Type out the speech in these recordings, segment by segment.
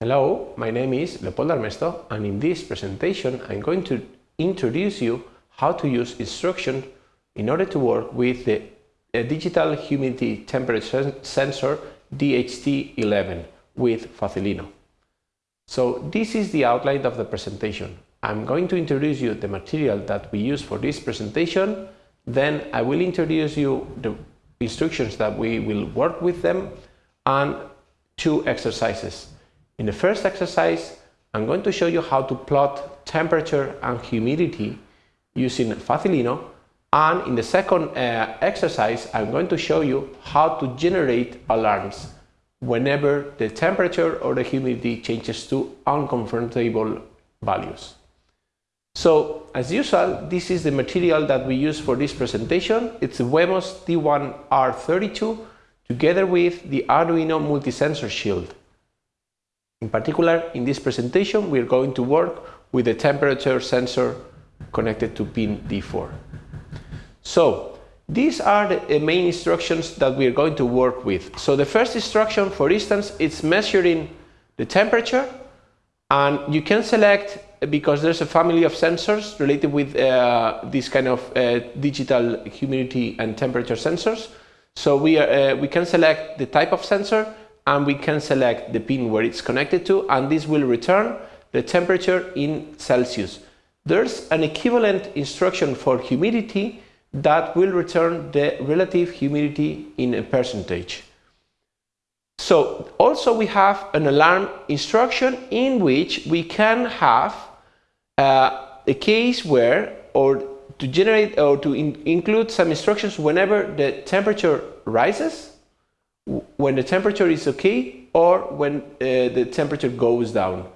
Hello, my name is Leopoldo Armesto and in this presentation I'm going to introduce you how to use instruction in order to work with the digital humidity temperature sensor DHT11 with Facilino. So this is the outline of the presentation. I'm going to introduce you the material that we use for this presentation, then I will introduce you the instructions that we will work with them and two exercises. In the first exercise, I'm going to show you how to plot temperature and humidity using Facilino. And in the second uh, exercise, I'm going to show you how to generate alarms whenever the temperature or the humidity changes to uncomfortable values. So, as usual, this is the material that we use for this presentation. It's Wemos D1R32 together with the Arduino multi-sensor shield. In particular, in this presentation, we are going to work with the temperature sensor connected to pin D4. So, these are the main instructions that we are going to work with. So the first instruction, for instance, it's measuring the temperature and you can select because there's a family of sensors related with uh, this kind of uh, digital humidity and temperature sensors. So we, are, uh, we can select the type of sensor and we can select the pin where it's connected to and this will return the temperature in Celsius. There's an equivalent instruction for humidity that will return the relative humidity in a percentage. So also we have an alarm instruction in which we can have uh, a case where or to generate or to in include some instructions whenever the temperature rises when the temperature is okay or when uh, the temperature goes down.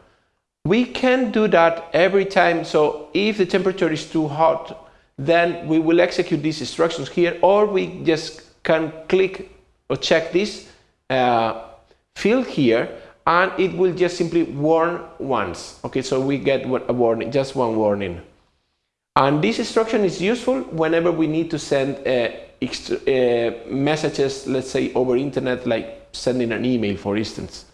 We can do that every time. So if the temperature is too hot, then we will execute these instructions here, or we just can click or check this uh, field here, and it will just simply warn once. Okay, so we get a warning, just one warning. And this instruction is useful whenever we need to send uh, messages, let's say over internet, like sending an email, for instance.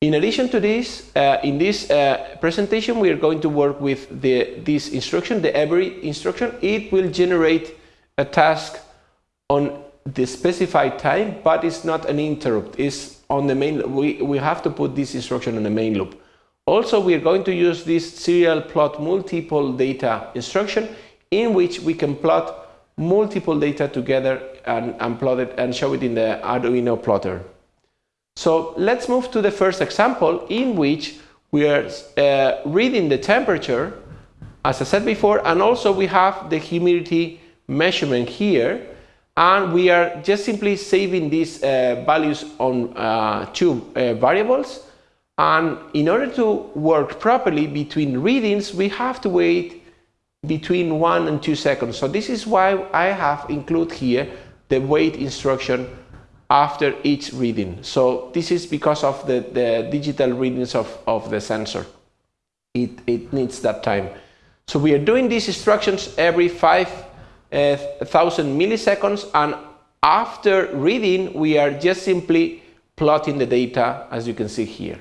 In addition to this, uh, in this uh, presentation, we are going to work with the, this instruction, the every instruction. It will generate a task on the specified time, but it's not an interrupt. It's on the main. We we have to put this instruction on the main loop. Also, we are going to use this serial plot multiple data instruction in which we can plot multiple data together and, and plot it and show it in the Arduino plotter. So let's move to the first example in which we are uh, reading the temperature as I said before and also we have the humidity measurement here and we are just simply saving these uh, values on uh, two uh, variables and in order to work properly between readings, we have to wait between one and two seconds. So this is why I have included here the wait instruction after each reading. So this is because of the, the digital readings of, of the sensor. It, it needs that time. So we are doing these instructions every 5,000 uh, milliseconds and after reading we are just simply plotting the data as you can see here.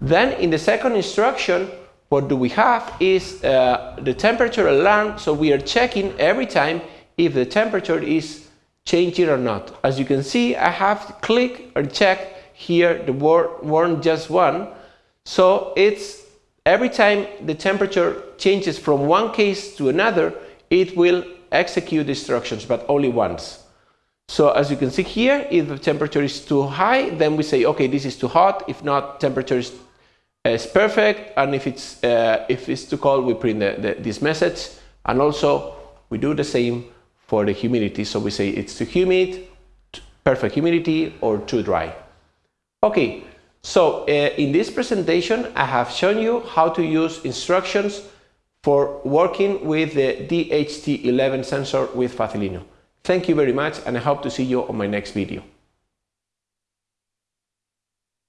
Then in the second instruction, what do we have is uh, the temperature alarm. So we are checking every time if the temperature is changing or not. As you can see, I have click or check here the word warn just one. So it's every time the temperature changes from one case to another, it will execute instructions, but only once. So as you can see here, if the temperature is too high, then we say, okay, this is too hot. If not, temperature is is perfect and if it's uh, if it's too cold we print the, the, this message and also we do the same for the humidity so we say it's too humid perfect humidity or too dry okay so uh, in this presentation I have shown you how to use instructions for working with the DHT11 sensor with Facilino. Thank you very much and I hope to see you on my next video.